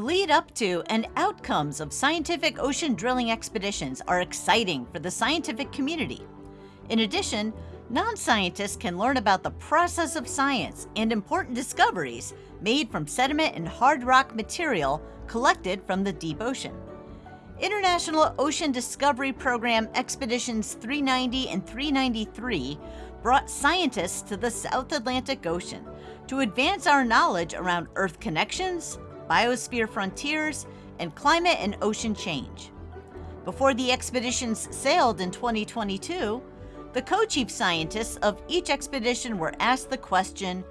lead up to and outcomes of scientific ocean drilling expeditions are exciting for the scientific community. In addition, non scientists can learn about the process of science and important discoveries made from sediment and hard rock material collected from the deep ocean. International Ocean Discovery Program Expeditions 390 and 393 brought scientists to the South Atlantic Ocean to advance our knowledge around Earth connections, biosphere frontiers, and climate and ocean change. Before the expeditions sailed in 2022, the co chief scientists of each expedition were asked the question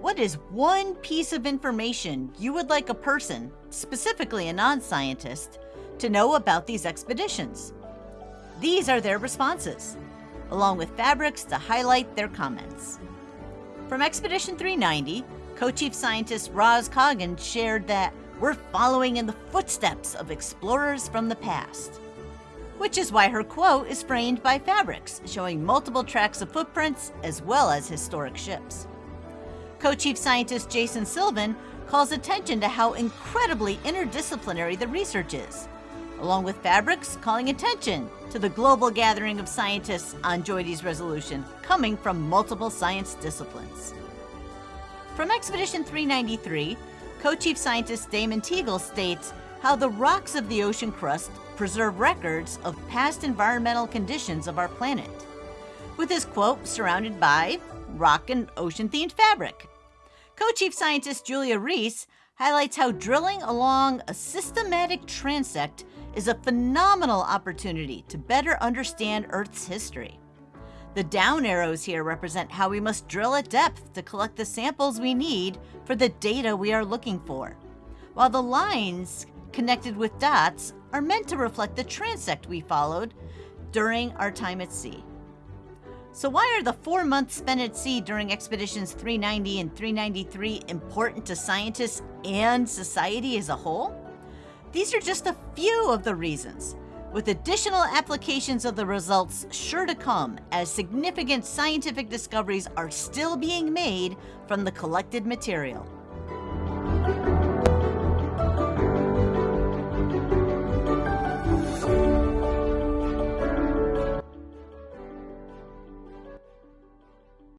What is one piece of information you would like a person, specifically a non scientist, to know about these expeditions? These are their responses, along with fabrics to highlight their comments. From Expedition 390, co-chief scientist Roz Coggon shared that we're following in the footsteps of explorers from the past. Which is why her quote is framed by fabrics, showing multiple tracks of footprints as well as historic ships. Co-chief scientist Jason Sylvan calls attention to how incredibly interdisciplinary the research is, along with fabrics calling attention to the global gathering of scientists on JOIDES resolution coming from multiple science disciplines. From Expedition 393, co-chief scientist Damon Teagle states how the rocks of the ocean crust preserve records of past environmental conditions of our planet, with his quote surrounded by rock and ocean-themed fabric. Co-chief scientist Julia Reece highlights how drilling along a systematic transect is a phenomenal opportunity to better understand Earth's history. The down arrows here represent how we must drill at depth to collect the samples we need for the data we are looking for, while the lines connected with dots are meant to reflect the transect we followed during our time at sea. So why are the four months spent at sea during expeditions 390 and 393 important to scientists and society as a whole? These are just a few of the reasons with additional applications of the results sure to come as significant scientific discoveries are still being made from the collected material.